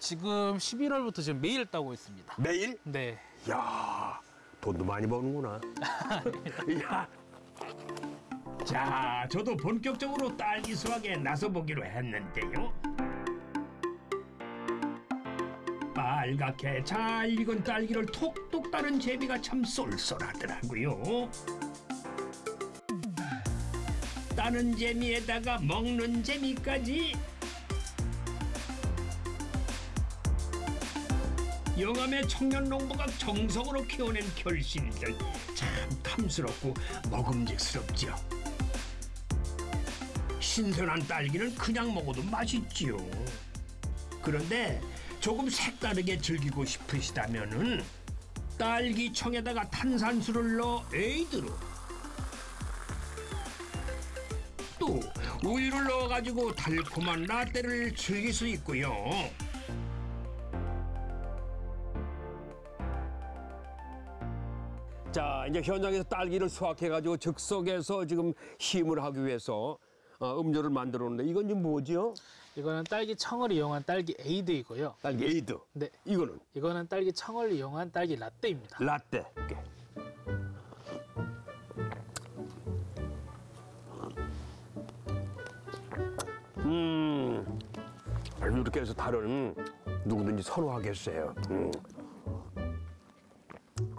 지금 11월부터 지금 매일 따고 있습니다. 매일? 네. 야 돈도 많이 버는구나. 야, 자, 저도 본격적으로 딸기 수확에 나서보기로 했는데요. 빨갛게 잘 익은 딸기를 톡톡 따는 재미가 참 쏠쏠하더라고요. 따는 재미에다가 먹는 재미까지 영암의 청년 농부가 정성으로 키워낸 결실들 참 탐스럽고 먹음직스럽죠. 신선한 딸기는 그냥 먹어도 맛있지요. 그런데 조금 색다르게 즐기고 싶으시다면은 딸기 청에다가 탄산수를 넣어 에이드로 또 우유를 넣어가지고 달콤한 라떼를 즐길 수 있고요. 자 이제 현장에서 딸기를 수확해가지고 즉석에서 지금 시음을 하기 위해서 어, 음료를 만들었는데 이건 지금 뭐지요? 이거는 딸기 청을 이용한 딸기 에이드이고요. 딸기 에이드. 네. 이거는 이거는 딸기 청을 이용한 딸기 라떼입니다. 라떼. 음, 이렇게 해서 다른 누구든지 선호하겠어요. 음.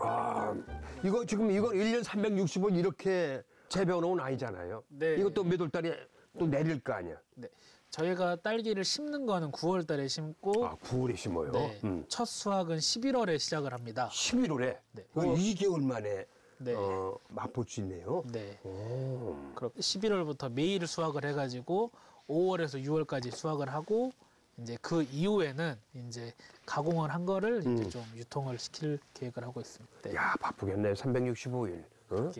아, 이거 지금 이거 1년 365일 이렇게 재배해놓은 아니잖아요. 네. 이것도 몇 월 달에 또 내릴 거 아니야. 네. 저희가 딸기를 심는 거는 9월 달에 심고 아, 9월에 심어요. 네. 음. 첫 수확은 11월에 시작을 합니다. 11월에? 네. 어, 2개월 만에 네. 어, 맛볼 수 있네요. 네. 오. 그럼 11월부터 매일 수확을 해가지고 5월에서 6월까지 수확을 하고 이제 그 이후에는 이제 가공을 한 거를 이제 음. 좀 유통을 시킬 계획을 하고 있습니다. 네. 야 바쁘겠네 365일 어?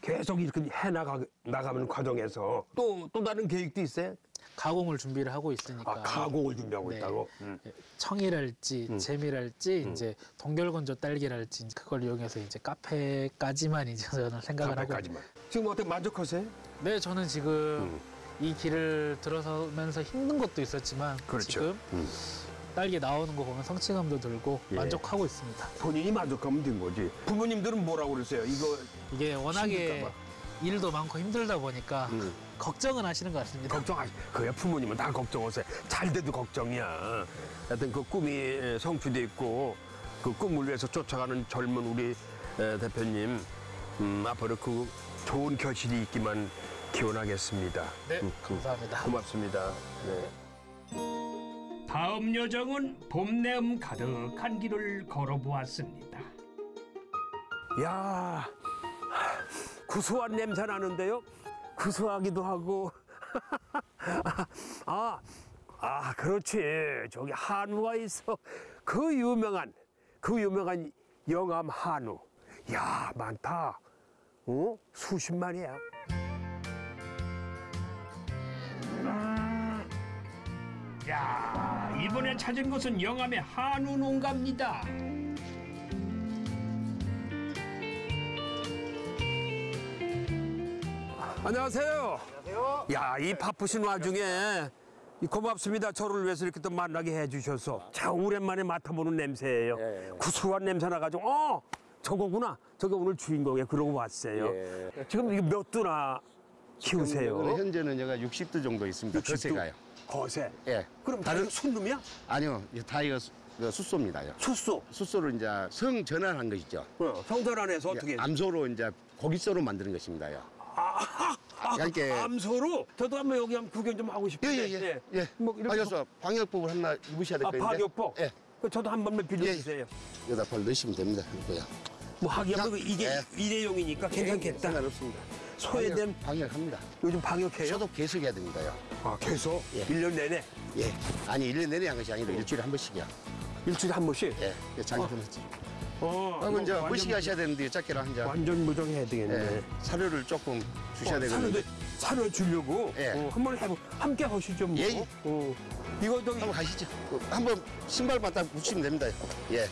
계속 이렇게 해 나가 나가는 과정에서 또또 다른 계획도 있어요? 가공을 준비를 하고 있으니까 아 가공을 준비하고 네. 있다고. 음. 청이랄지 음. 재미랄지 이제 동결건조 딸기랄지 그걸 이용해서 이제 카페까지만 이제 저는 생각을 하고 카페까지만. 지금 어떻게 만족하세요? 네 저는 지금 이 길을 들어서면서 힘든 것도 있었지만 그렇죠. 지금 음. 딸기 나오는 거 보면 성취감도 들고 예. 만족하고 있습니다. 본인이 만족하면 된 거지. 부모님들은 뭐라고 그러세요? 이거 이게 워낙에. 일도 많고 힘들다 보니까 음. 걱정은 하시는 것 같습니다. 걱정하시. 그야 부모님은 다 걱정하세요. 잘 돼도 걱정이야. 하여튼 그 꿈이 성취돼 있고 그 꿈을 위해서 쫓아가는 젊은 우리 에, 대표님 음, 앞으로 그 좋은 결실이 있기만 기원하겠습니다. 네, 음, 감사합니다. 고맙습니다. 네. 다음 여정은 봄내음 가득한 길을 걸어보았습니다. 야 구수한 냄새 나는데요. 구수하기도 하고. 아, 아, 그렇지. 저기 한우가 있어. 그 유명한, 그 유명한 영암 한우. 야, 많다. 어? 수십 마리야. 야, 이번에 찾은 곳은 영암의 한우 농가입니다. 안녕하세요. 안녕하세요. 야, 이 바쁘신 와중에 이 고맙습니다. 저를 위해서 이렇게 또 만나게 해주셔서 참 오랜만에 맡아보는 냄새예요. 구수한 냄새 나가지고 어 저거구나. 저게 오늘 주인공이야. 그러고 왔어요. 지금 이거 몇 두나 키우세요? 현재는 여가 60도 정도 있습니다. 60도? 거세가요. 거세. 예. 그럼 다른 순놈이야? 아니요, 이 다이어 수- 그 숫소입니다요. 숫소. 숫소를 이제 성 전환한 것이죠. 어, 어떻게? 예, 암소로 이제 고깃소로 만드는 것입니다요. 아, 이렇게- 암소로? 저도 한번 여기 한번 구경 좀 하고 싶은데. 예 예 예. 예. 뭐 이렇게 그래서 방역복을 하나 입으셔야 될 아, 건데. 방역복? 예. 그 저도 한 번만 빌려주세요. 여기다 벌 넣으시면 됩니다. 이거요. 뭐 하기야 뭐 이게 예. 일회용이니까 괜찮겠다. 상관없습니다. 소외된 방역, 방역 합니다. 요즘 방역해요? 소독 계속 해야 됩니다요. 아, 계속? 예. 일 1년 내내? 예. 아니, 1년 내내 한 것이 아니라 일주일에 한 번씩이요. 일주일에 한 번씩? 예. 예, 장기품 했지. 어. 하고 이제 완전 머시기 하셔야 되는데 작게라 한 잔. 완전 무정해야 되겠네. 예. 사료를 조금 주셔야 어, 되겠는데. 사료, 주려고? 예. 어, 한번 해보, 함께 하시죠, 뭐. 예, 예. 어. 이거 저기, 한번 가시죠. 한번 신발만 딱 붙이면 됩니다. 예.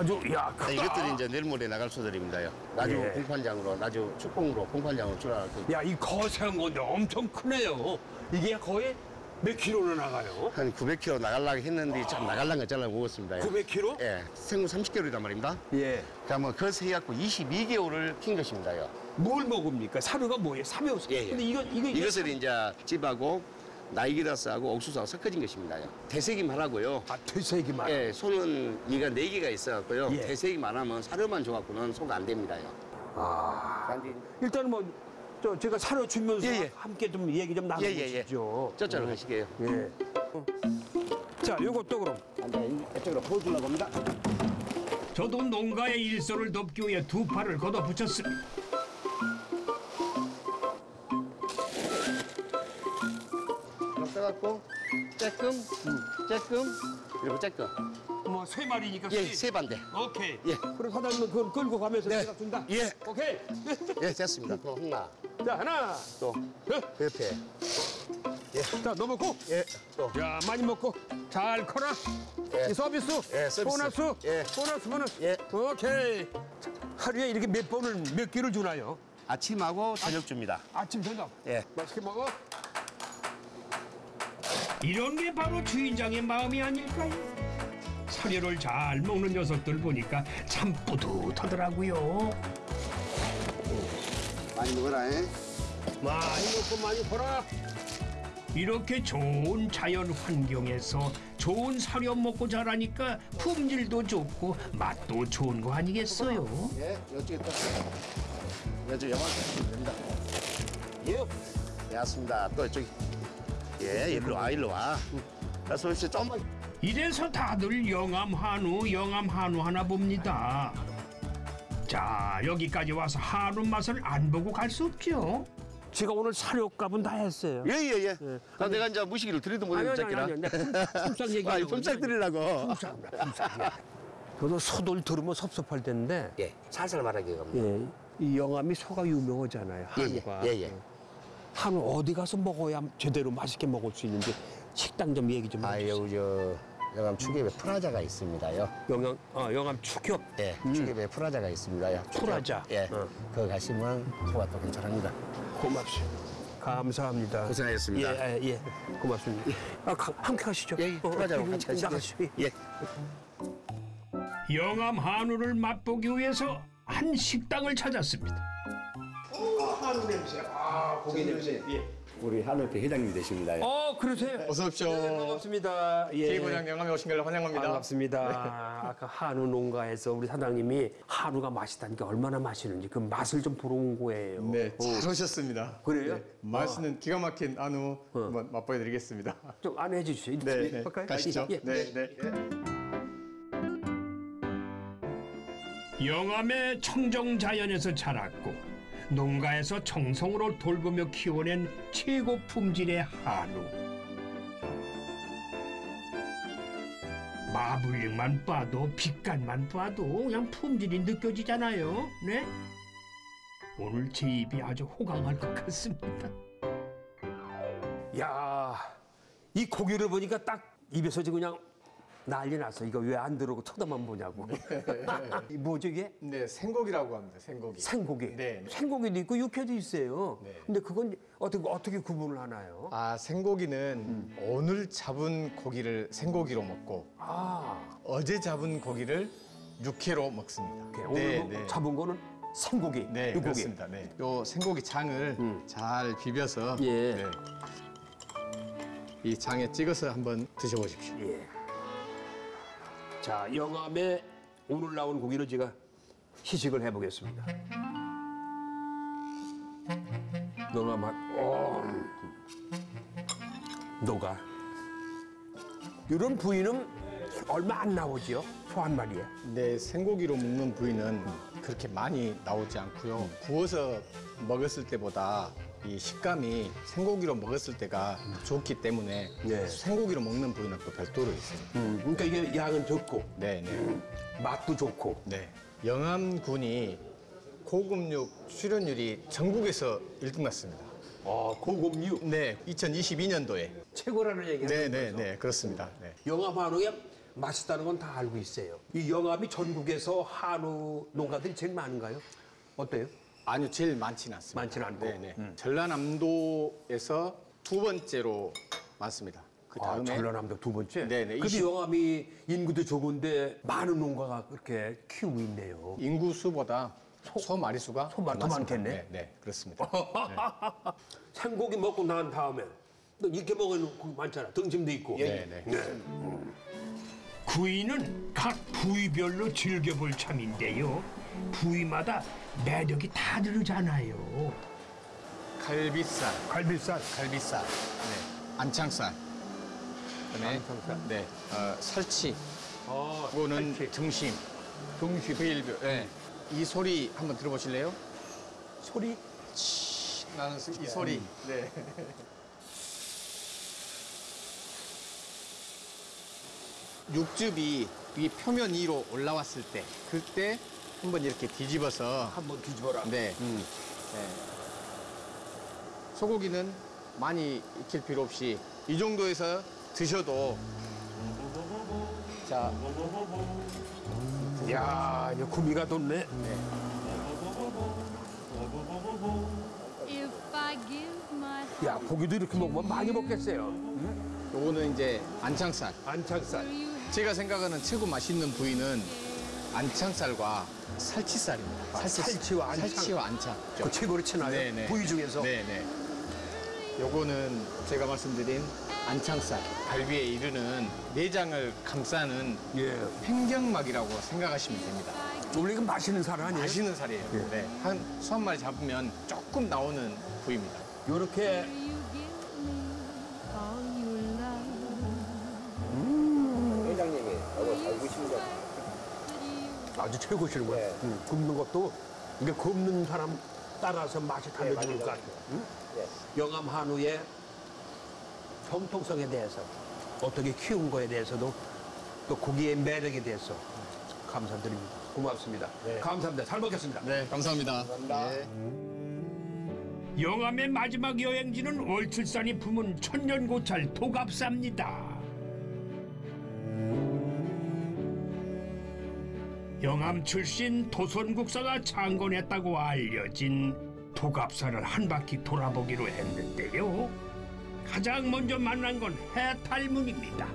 아주, 야, 크다. 자, 이것들이 이제 내일 모레 나갈 소들입니다요. 나주 예. 공판장으로, 나주 축공으로 공판장으로 출하할 거. 야, 이 거세한 건데 엄청 크네요. 이게 거의 몇 킬로나 나가요? 한 900km 나가려고 했는데 참 나갈란 거 잘라 먹었습니다. 900kg? 예. 생후 30개월이란 말입니다. 예. 그러면 그것을 해갖고 22개월을 킨 것입니다요. 뭘 먹습니까? 사료가 뭐예요? 사료. 예, 예. 근데 이거, 이거, 이거 이것을 이제 집하고 나이기라스하고 옥수수하고 섞어진 것입니다요. 대세기만 하고요. 아, 되새기만. 예, 소는 이가 네 개가 있어갖고요. 예. 대세기만 하면 사료만 줘갖고는 소가 안 됩니다요. 아. 일단은 뭐, 저, 제가 사료 주면서 예, 예. 함께 좀 얘기 좀 예, 예, 예. 나눠보시죠. 저쪽으로 가시게요. 예. 자, 요것도 그럼. 앉아, 이쪽으로 보여주려고 합니다. 저도 농가의 일손을 돕기 위해 두 팔을 걷어붙였습니다. 써갖고 쬐끔, 쬐끔, 이렇게 쬐끔. 뭐, 세 마리니까. 예, 세- 세 반대. 오케이. 예. 그럼 사장님은 그걸 끌고 가면서 네. 제가 준다. 예. 오케이. 예, 됐습니다. 또 하나, 자, 하나. 또 예. 그 옆에. 자, 너 먹고. 예, 또. 야, 많이 먹고. 잘 커라. 예. 이 서비스. 예, 서비스. 보너스. 예. 보너스, 보너스. 예. 오케이. 하루에 이렇게 몇 번을 몇 끼를 주나요? 아침하고 저녁 줍니다. 아침, 저녁. 예. 맛있게 먹어. 이런 게 바로 주인장의 마음이 아닐까요? 사료를 잘 먹는 녀석들 보니까 참 뿌듯하더라고요. 많이 먹어라, 잉? 많이 먹고 많이 벌어. 이렇게 좋은 자연 환경에서 좋은 사료 먹고 자라니까 품질도 좋고 맛도 좋은 거 아니겠어요? 예, 이쪽에 또. 이쪽 영화 됩니다. 예. 예, 왔습니다. 또 이쪽. 예, 일로 와, 일로 와. 그래서 혹시 좀만. 이래서 다들 영암 한우, 영암 한우 하나 봅니다. 자, 여기까지 와서 한우 맛을 안 보고 갈 수 없죠. 제가 오늘 사료값은 다 했어요. 예, 예, 예. 아, 내가 이제 무시기를 드리도 못했는 새끼라. 아, 얘기하려고. 품짝 드리려고. 저도 소들 들으면 섭섭할 텐데, 예, 살살 말하게 갑니다. 예, 이 영암이 소가 유명하잖아요. 예, 한우가. 예, 예. 한우 어디 가서 먹어야 제대로 맛있게 먹을 수 있는지 식당 좀 얘기 좀 아, 해주세요. 여기 저 영암 축협에 프라자가 있습니다요. 영암, 어, 영암 축협. 예, 축협에 프라자가 있습니다요. 프라자. 예, 어. 거기 가시면 소가 또 괜찮습니다. 고맙습니다. 감사합니다. 고생하셨습니다. 예, 예, 예. 고맙습니다. 아, 가- 함께 가시죠. 예, 예, 프라자로 같이 가시죠. 나가시죠. 예. 예. 영암 한우를 맛보기 위해서 한 식당을 찾았습니다. 한우 냄새. 아, 고기 냄새. 예. 우리 한울회 회장님 되십니다요. 어, 그러세요? 어서 오십시오. 반갑습니다. 예. K고장 영암에 오신 걸 환영합니다. 반갑습니다. 아까 한우 농가에서 우리 사장님이 한우가 맛있다니까 얼마나 맛있는지 그 맛을 좀 보러 온 거예요. 네, 잘 오셨습니다. 그래요? 네, 맛있는 기가 막힌 한우 한번 맛보여드리겠습니다. 좀 안내해 주시죠. 네, 네. 할까요? 가시죠. 예. 네, 네. 영암의 청정 자연에서 자랐고 농가에서 정성으로 돌보며 키워낸 최고 품질의 한우. 마블링만 봐도 빛깔만 봐도 그냥 품질이 느껴지잖아요. 네? 오늘 제 입이 아주 호강할 것 같습니다. 야, 이 고기를 보니까 딱 입에서 지금 그냥 난리 났어. 이거 왜 안 들어오고 쳐다만 보냐고. 이 뭐죠 이게? 네, 생고기라고 합니다. 생고기. 생고기. 네. 네. 생고기도 있고 육회도 있어요. 네. 근데 그건 어떻게 어떻게 구분을 하나요? 아, 생고기는 오늘 잡은 고기를 생고기로 먹고 아, 어제 잡은 고기를 육회로 먹습니다. 오케이. 오늘 뭐 잡은 거는 생고기, 네, 육고기. 그렇습니다. 네. 요 생고기 장을 잘 비벼서 예. 네. 이 장에 찍어서 한번 드셔보십시오. 예. 자, 영암에 오늘 나온 고기를 제가 시식을 해보겠습니다. 영암 한, 어, 녹아. 이런 부위는 얼마 안 나오지요? 소 한 마리에. 네, 생고기로 먹는 부위는 그렇게 많이 나오지 않고요. 구워서 먹었을 때보다 이 식감이 생고기로 먹었을 때가 좋기 때문에 네. 생고기로 먹는 부위는 또 별도로 있습니다. 음, 그러니까 이게 양은 적고 네, 네. 맛도 좋고. 네. 영암군이 고급육 출연율이 전국에서 1등 났습니다. 아, 고급육. 네, 2022년도에. 최고라는 얘기가 네, 네, 네, 그렇습니다. 네. 영암 한우에 맛있다는 건 다 알고 있어요. 이 영암이 전국에서 한우 농가들이 제일 많은가요? 어때요? 아니요, 제일 많지는 않습니다. 많지는 않고. 네, 네. 음. 전라남도에서 두 번째로 많습니다. 그 아, 다음에 전라남도 두 번째? 네, 네. 근데 20 영암이 인구도 적은데 많은 농가가 그렇게 키우고 있네요. 인구 수보다 소, 마리수가 소 마- 더. 많겠네? 네, 네, 그렇습니다. 생고기 먹고 난 다음에 또 이렇게 고기 많잖아. 등심도 있고. 네, 네. 구이는 각 부위별로 즐겨볼 참인데요. 부위마다 매력이 다 다르잖아요. 갈비살, 갈비살. 갈비살, 네. 안창살, 그다음에 안창살. 네, 어, 살치, 아, 그거는 살치. 등심, 등심. 부일별. 네. 이 소리 한번 들어보실래요? 소리? 나는 이 소리. 네. 육즙이 이 표면 위로 올라왔을 때, 그때 한번 이렇게 뒤집어서 한번 뒤집어라. 네. 음. 네. 소고기는 많이 익힐 필요 없이 이 정도에서 드셔도 자, 야, 이제 구미가 돋네. If I give my 야, 고기도 이렇게 먹으면 많이 먹겠어요. 요거는 이제 안창살. 안창살. 제가 생각하는 최고 맛있는 부위는 안창살과 살치살입니다. 아, 살치 와 안창. 살치와 안창. 그 최고로 치나요? 네네. 부위 중에서? 네네. 요거는 제가 말씀드린 안창살, 갈비에 이르는 내장을 감싸는 예. 팽경막이라고 생각하시면 됩니다. 원래 이거 맛있는 살 아니에요? 맛있는 살이에요. 예. 네. 한 수한 마리 잡으면 조금 나오는 부위입니다. 요렇게 최고시는 거야. 음, 굽는 것도 이게 굽는 사람 따라서 맛이 달라지는 것 같아요. 응? 영암 한우의 정통성에 대해서 어떻게 키운 거에 대해서도 또 고기의 매력에 대해서 감사드립니다. 고맙습니다. 감사합니다. 잘 먹겠습니다. 네, 감사합니다. 네. 영암의 마지막 여행지는 월출산이 품은 천년고찰 도갑사입니다. 영암 출신 도선국사가 창건했다고 알려진 도갑사를 한 바퀴 돌아보기로 했는데요. 가장 먼저 만난 건 해탈문입니다.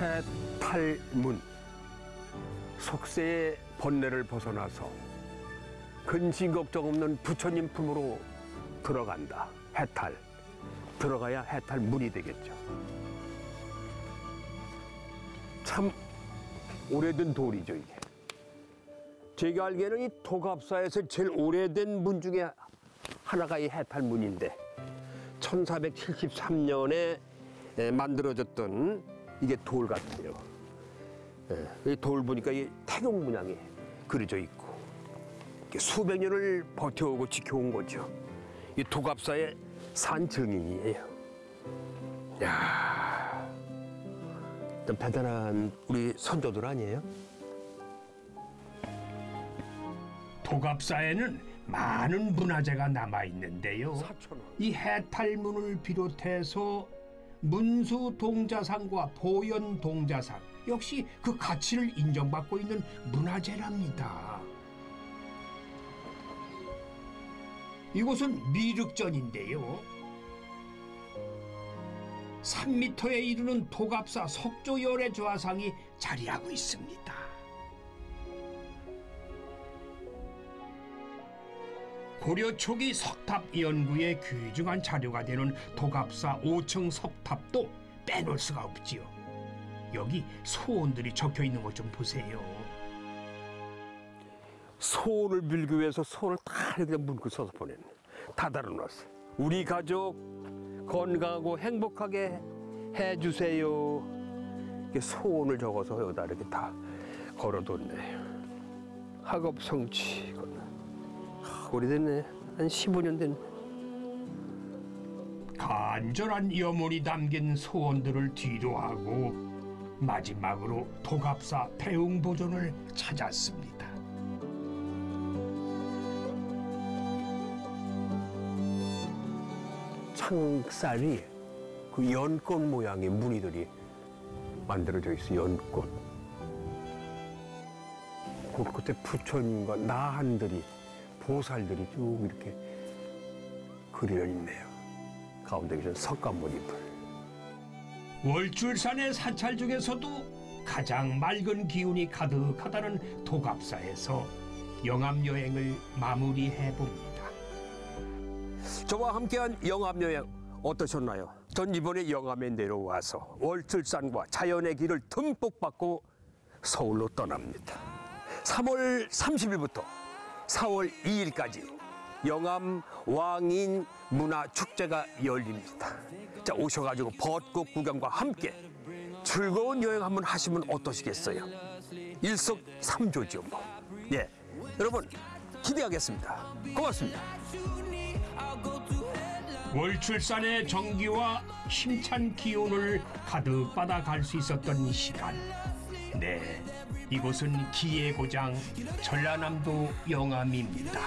해탈문 속세의 번뇌를 벗어나서 근심 걱정 없는 부처님 품으로 들어간다. 해탈. 들어가야 해탈문이 되겠죠. 참 오래된 돌이죠, 이게. 제가 알기에는 이 도갑사에서 제일 오래된 문 중에 하나가 이 해탈문인데 1473년에 만들어졌던 이게 돌 같아요. 예, 이돌 보니까 이 태경 문양이 그려져 있고 수백 년을 버텨오고 지켜온 거죠. 이 도갑사의 산 증인이에요. 야, 좀 대단한 우리 선조들 아니에요? 도갑사에는 많은 문화재가 남아 있는데요. 이 해탈문을 비롯해서 문수 동자상과 보현 동자상 역시 그 가치를 인정받고 있는 문화재랍니다. 이곳은 미륵전인데요. 3미터에 이르는 도갑사 석조열의 좌상이 자리하고 있습니다. 고려 초기 석탑 연구에 귀중한 자료가 되는 도갑사 5층 석탑도 빼놓을 수가 없지요. 여기 소원들이 적혀 있는 것 좀 보세요. 소원을 빌기 위해서 소원을 다 이렇게 문구 써서 보냈네. 다 달아놨어. 우리 가족 건강하고 행복하게 해주세요. 이렇게 소원을 적어서 여기다 이렇게 다 걸어뒀네. 학업 성취. 하, 오래됐네. 한 15년 됐네. 간절한 염원이 담긴 소원들을 뒤로하고 마지막으로 도갑사 대웅보존을 찾았습니다. 창살이 그 연꽃 모양의 무늬들이 만들어져 있어 연꽃. 그 그때 부처님과 나한들이 보살들이 쭉 이렇게 그려 있네요. 가운데 계신 석가모니들. 월출산의 사찰 중에서도 가장 맑은 기운이 가득하다는 도갑사에서 영암 여행을 마무리해 봅니다. 저와 함께한 영암 여행 어떠셨나요? 전 이번에 영암에 내려와서 월출산과 자연의 길을 듬뿍 받고 서울로 떠납니다. 3월 30일부터 4월 2일까지 영암 왕인 문화 축제가 열립니다. 자 오셔가지고 벚꽃 구경과 함께 즐거운 여행 한번 하시면 어떠시겠어요? 일석삼조죠 뭐. 예, 여러분 기대하겠습니다. 고맙습니다. 월출산의 정기와 힘찬 기운을 가득 받아 갈 수 있었던 시간. 네, 이곳은 기의 고장 전라남도 영암입니다.